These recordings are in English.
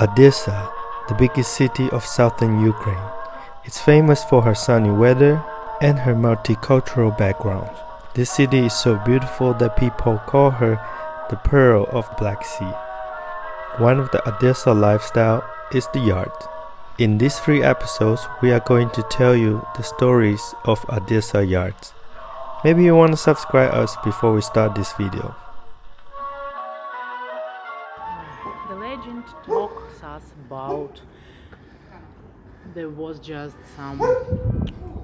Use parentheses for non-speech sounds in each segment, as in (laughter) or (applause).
Odessa, the biggest city of southern Ukraine. is famous for her sunny weather and her multicultural background. This city is so beautiful that people call her the Pearl of Black Sea. One of the Odessa lifestyle is the yard. In these three episodes, we are going to tell you the stories of Odessa yards. Maybe you want to subscribe us before we start this video. There was just some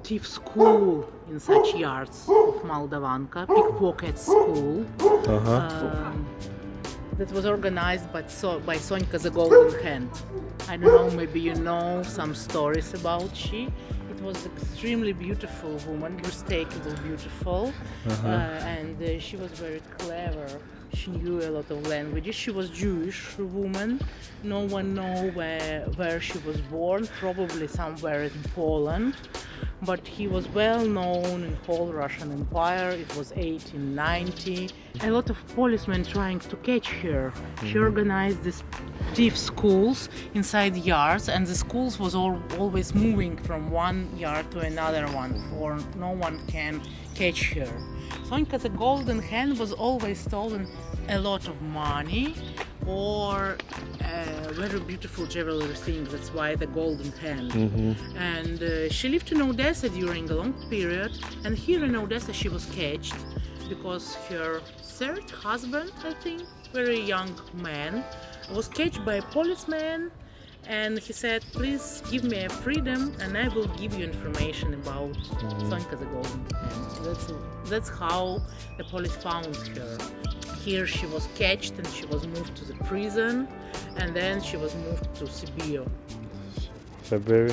thief school in such yards of Moldavanka, pickpocket school. Uh-huh. Um, that was organized by, so, by Sonka the Golden Hand. I don't know, maybe you know some stories about she. It was extremely beautiful woman, breathtakingly beautiful, Uh-huh. uh, and uh, she was very clever. She knew a lot of languages. She was Jewish woman. No one know where where she was born. Probably somewhere in Poland but he was well known in whole Russian Empire. It was 1890. A lot of policemen trying to catch her. She mm-hmm. organized these thief schools inside yards, and the schools was all, always moving from one yard to another one, for no one can catch her. Sonka the Golden Hand was always stolen a lot of money or a very beautiful jewelry thing. That's why the Golden Hand. And uh, she lived in Odessa during a long period. And here in Odessa, she was caged because her third husband, I think, very young man, was caged by a policeman. And he said, "Please give me a freedom, and I will give you information about Sonka the Golden Hand." That's that's how the police found her. Here she was caged and she was moved to the prison, and then she was moved to Siberia. February.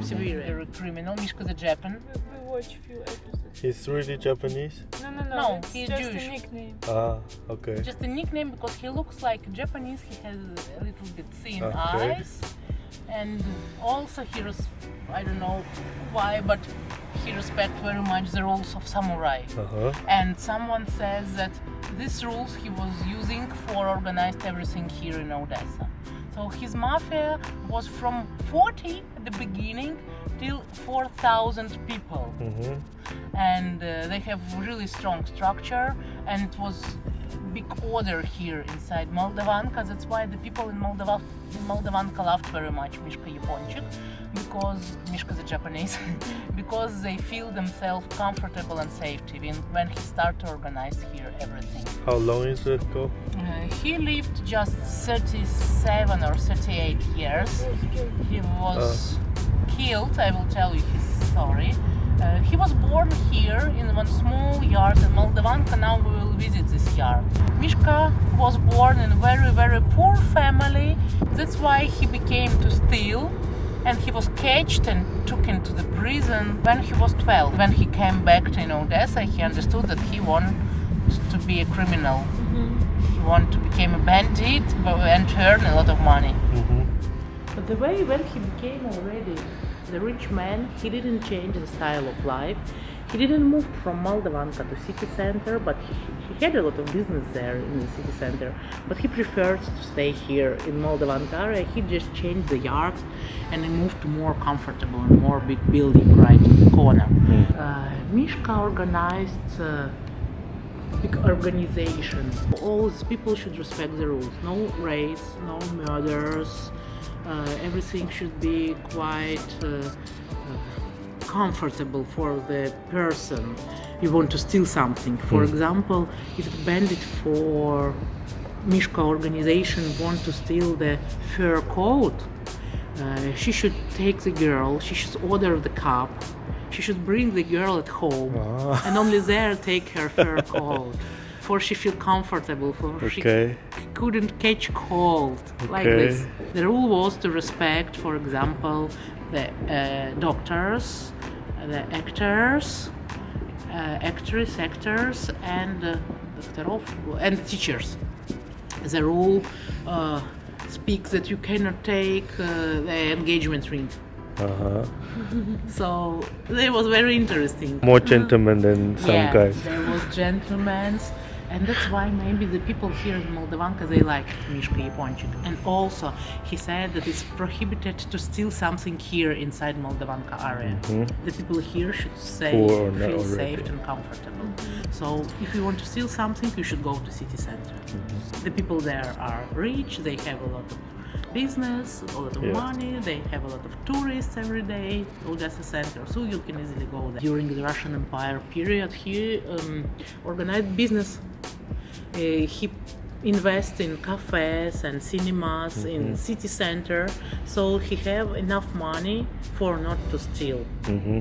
Siberia, a criminal. Mishka the Japan. We watch few episodes. He's really Japanese. No, no, no. No, he's just Jewish. a nickname. Ah, okay. Just a nickname because he looks like Japanese. He has a little bit thin Okay. eyes, and also he res- I don't know why, but he respects very much the rules of samurai. Uh-huh. And someone says that these rules he was using for organized everything here in Odessa. So his mafia was from 40 at the beginning till 4,000 people Mm-hmm. and uh, they have really strong structure and it was big order here inside Moldavanka that's why the people in Moldova in Moldavanka loved very much Mishka Yaponchik because Mishka the Japanese (laughs) because they feel themselves comfortable and safe even when he started to organize here everything How long is it ago? uh, he lived just 37 or 38 years he was killed. I will tell you his story. Uh, he was born here in one small yard in Moldavanka. Now we will visit this yard. Mishka was born in a very, very poor family. That's why he became to steal. And he was caged and took into the prison when he was 12. When he came back to Odessa, he understood that he wanted to be a criminal. He wanted to become a bandit and earn a lot of money. Mm-hmm. But the way when he became already the rich man, he didn't change the style of life. He didn't move from Moldavanka to city center, but he, he had a lot of business there in the city center. But he preferred to stay here in Moldavanka area. He just changed the yard and he moved to more comfortable and more big building right in the corner. Uh, Mishka organized uh, big organization. All these people should respect the rules. No raids, no murders. Uh, everything should be quite uh, uh, comfortable for the person you want to steal something. For example, if the bandit for Mishka organization want to steal the fur coat, uh, she should take the girl, she should order the cab, she should bring the girl at home, Ah. and only there (laughs) take her fur coat, for she feel comfortable, for she Okay couldn't catch cold okay. like this. The rule was to respect, for example, the uh, doctors, the actors, uh, actors, and uh, and teachers. The rule uh, speaks that you cannot take uh, the engagement ring. Uh-huh. (laughs) so it was very interesting. More gentlemen than some yeah, guys. There was gentlemen. And that's why maybe the people here in Moldavanka they like Mishka Yaponchik. And also he said that it's prohibited to steal something here inside Moldavanka area. The people here should say feel already. safe and comfortable. So if you want to steal something, you should go to city center. The people there are rich. They have a lot of business, a lot of Yeah. money. They have a lot of tourists every day. Odessa center, so you can easily go there. During the Russian Empire period, he um, organized business. Uh, he invest in cafes and cinemas in city center, so he have enough money for not to steal. hmm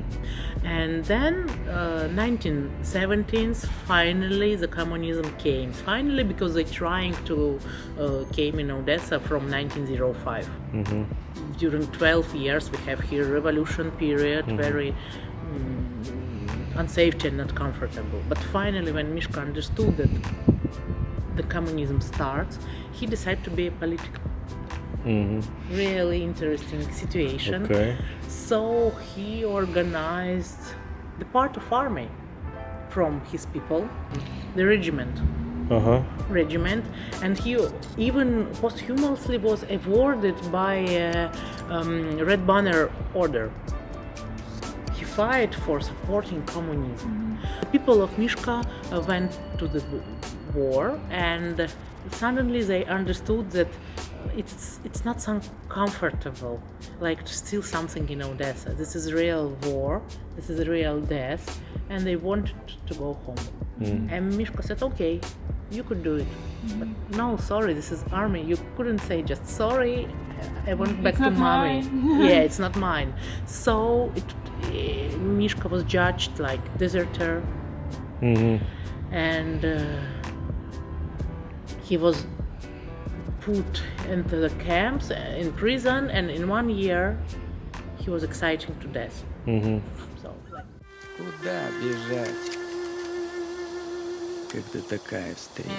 And then, uh, 1917s, finally the communism came. Finally, because they trying to uh, came in Odessa from 1905. hmm During 12 years, we have here revolution period, very mm, unsafe and not comfortable. But finally, when Mishka understood that the communism starts, he decided to be a political. hmm Really interesting situation. Okay. So he organized the part of army from his people, the regiment, Uh huh. regiment, and he even posthumously was awarded by uh, um, Red Banner Order. He fight for supporting communism. The people of Mishka uh, went to the war, and suddenly they understood that it's it's not so comfortable like to steal something in Odessa. This is real war. This is real death, and they wanted to go home. And Mishka said, "Okay, you could do it, but no, sorry, this is army. You couldn't say just sorry. I want back It's to not mommy. (laughs) mine." yeah, (laughs) it's not mine. So it, eh, Mishka was judged like deserter, hmm and uh, he was put into the camps uh, in prison, and in one year he was exciting to death. hmm So like, Куда бежать, Когда такая встреча?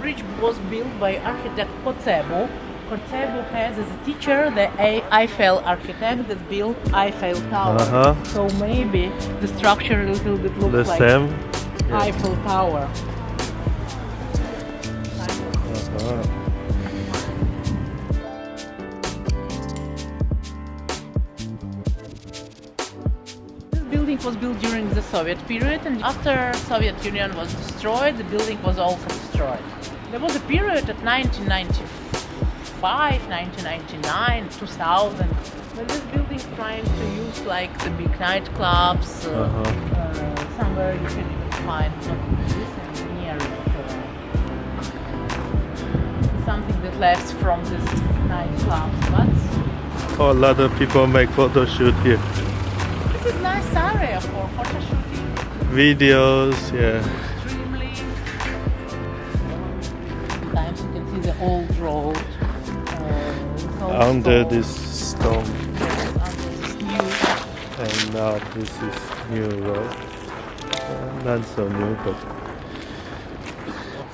Bridge was built by architect Kocebu. Kocebu has as a teacher the Eiffel architect that built Eiffel Tower. Uh-huh. So maybe the structure a little bit looks The like same. Eiffel Tower. This building was built during the Soviet period, and after Soviet Union was destroyed, the building was also destroyed. There was a period at 1995, 1999, 2000, where this building trying to use like the big nightclubs, uh, Uh-huh. uh, somewhere you can even find near uh, something that left from this nightclubs, but Oh, a lot of people make photo shoot here. this is nice area for photo shooting. Videos, yeah. Under this stone. yes, under this new. And now this is new road. Uh, not so new, but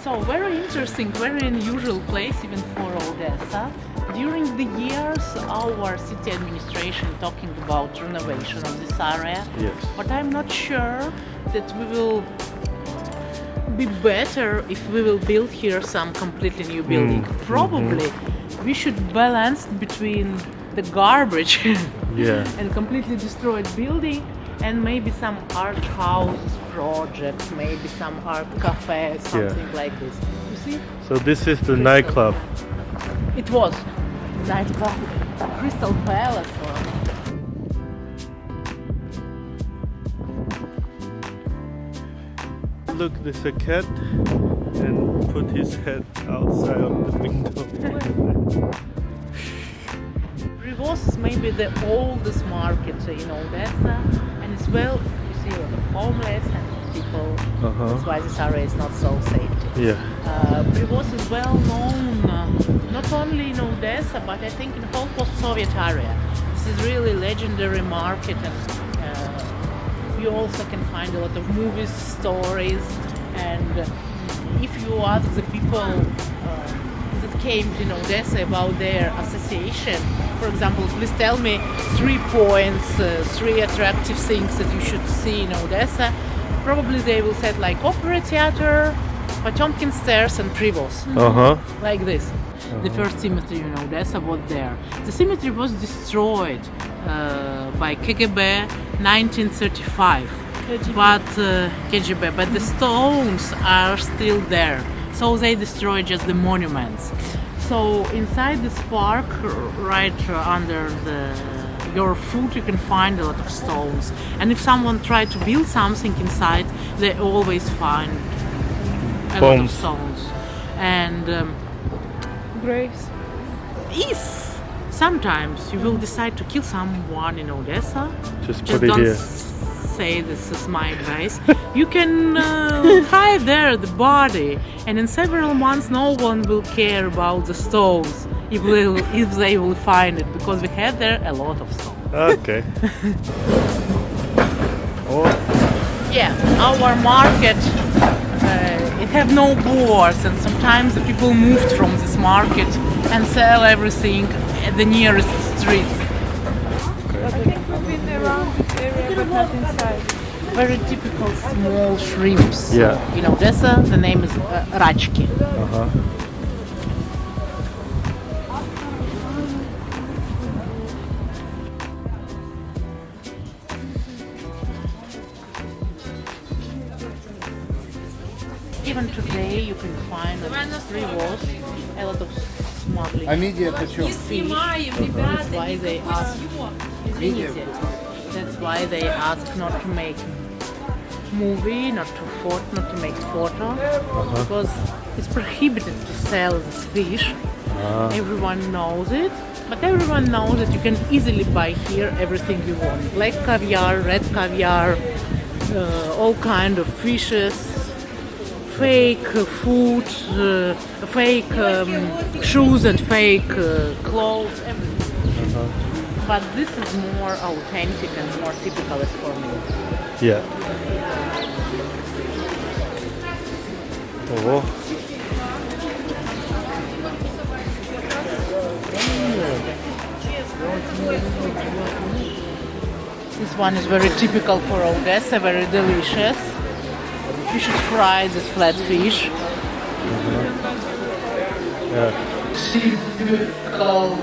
So very interesting, very unusual place even for Odessa. During the years, our city administration talking about renovation of this area. yes. But I'm not sure that we will be better if we will build here some completely new building. Probably we should balance between the garbage (laughs) Yeah. and completely destroyed building and maybe some art house project, maybe some art cafe, something like this. You see? So this is the nightclub. It was nightclub, Crystal Palace. Look, there's a cat and put his head outside of the window. Rivos is maybe the oldest market in Odessa, and it's well, you see a lot of homeless and people. Uh-huh. That's why this area is not so safe. Yeah. Uh, Privoz is well known uh, not only in Odessa, but I think in the whole post-Soviet area. This is really legendary market, and uh, you also can find a lot of movies, stories, and uh, if you ask the people uh, that came to Odessa about their association, for example, please tell me three points, uh, three attractive things that you should see in Odessa. Probably they will say like opera theater, Potemkin stairs, and Privoz Uh huh. like this. The first cemetery in Odessa was there. The cemetery was destroyed uh, by KGB 1935, but uh, KGB, but the stones are still there. So they destroyed just the monuments. So inside this park, right uh, under the your foot, you can find a lot of stones. And if someone tried to build something inside, they always find a lot of stones. And um, Graves. if sometimes you will decide to kill someone in Odessa, Just just put it don't here. Say this is my advice. you can uh, (laughs) hide there the body, and in several months, no one will care about the stones if they will, (laughs) if they will find it because we had there a lot of stones. Okay. (laughs) oh, Yeah, our market uh, it have no boards, and sometimes the people moved from this market and sell everything at the nearest street I think we've been around this area, but not inside. very typical small shrimps. Yeah. In Odessa, the name is uh, rachki. uh huh. Even today, you can find on the street walls a lot of smuggling. Амедиа почем? fish. That's why they ask. That's why they ask not to make movie, not to fort, not to make photo, uh -huh. because it's prohibited to sell this fish. Uh. Everyone knows it, but everyone knows that you can easily buy here everything you want, black caviar, red caviar, uh, all kind of fishes, fake food, uh, fake um, shoes and fake uh, clothes, everything. -huh. But this is more authentic and more typical for me. Yeah. Oh. This one is very typical for Odessa, very delicious. You should fry this flat fish. Mm-hmm. Yeah. Typical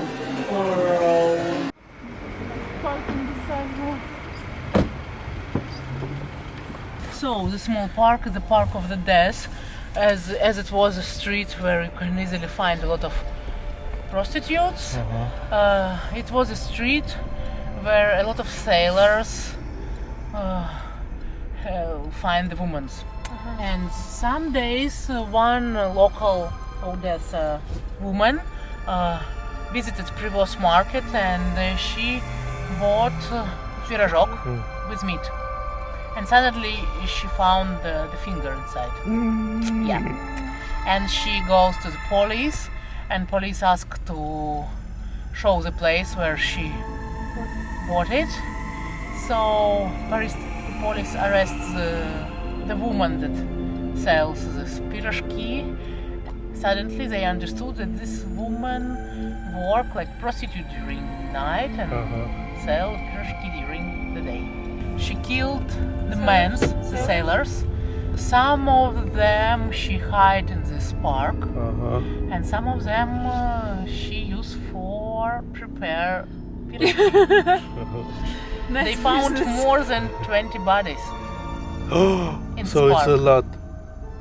for Parking beside more so the small park the park of the death as as it was a street where you can easily find a lot of prostitutes mm -hmm. uh, it was a street where a lot of sailors uh, find the women mm -hmm. and some days uh, one local Odessa uh, woman uh, visited Privoz market and she bought uh, mm. with meat and suddenly she found the, the finger inside. Mm. Yeah. And she goes to the police and police ask to show the place where she bought it. So Paris police arrests the, the woman that sells the pirashki. Suddenly they understood that this woman worked like prostitute during night and uh -huh. sell pirashki during the day. She killed the men, the sailors. Some of them she hid in this park, uh -huh. and some of them uh, she used for prepare. (laughs) they found more than 20 bodies. (gasps) in so it's a lot.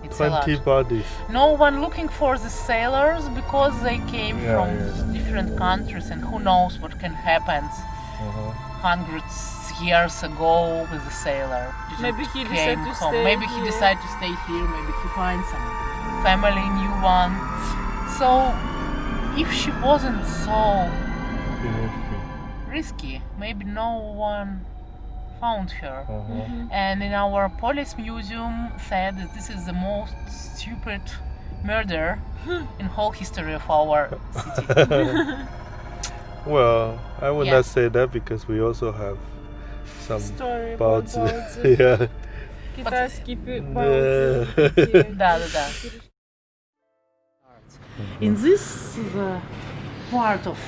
It's 20 lot. bodies. No one looking for the sailors because they came yeah, from yeah. different countries and who knows what can happen. Uh -huh. Hundreds years ago with the sailor. Did Maybe he came decided to home. stay Maybe he here. decided to stay here. Maybe he finds some family, new one. So, if she wasn't so risky, maybe no one found her. Uh-huh. And in our police museum said that this is the most stupid murder (laughs) in whole history of our city. (laughs) Well, I would Yeah. not say that because we also have some Story about about (laughs) the yeah. китайский пи- Yeah. баунти. Да, да, да. In this uh, part of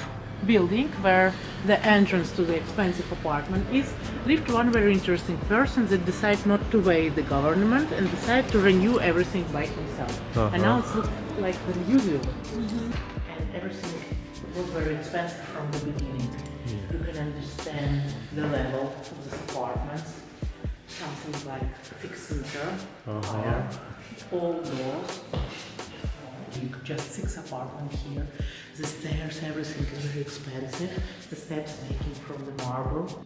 building where the entrance to the expensive apartment is, lived one very interesting person that decided not to obey the government and decided to renew everything by himself. And now it's look like the museum. And everything was very expensive from the beginning. Can understand the level of the apartments. Something like six meter higher, all doors. Just six apartment here. The stairs, everything is very expensive. The steps making from the marble.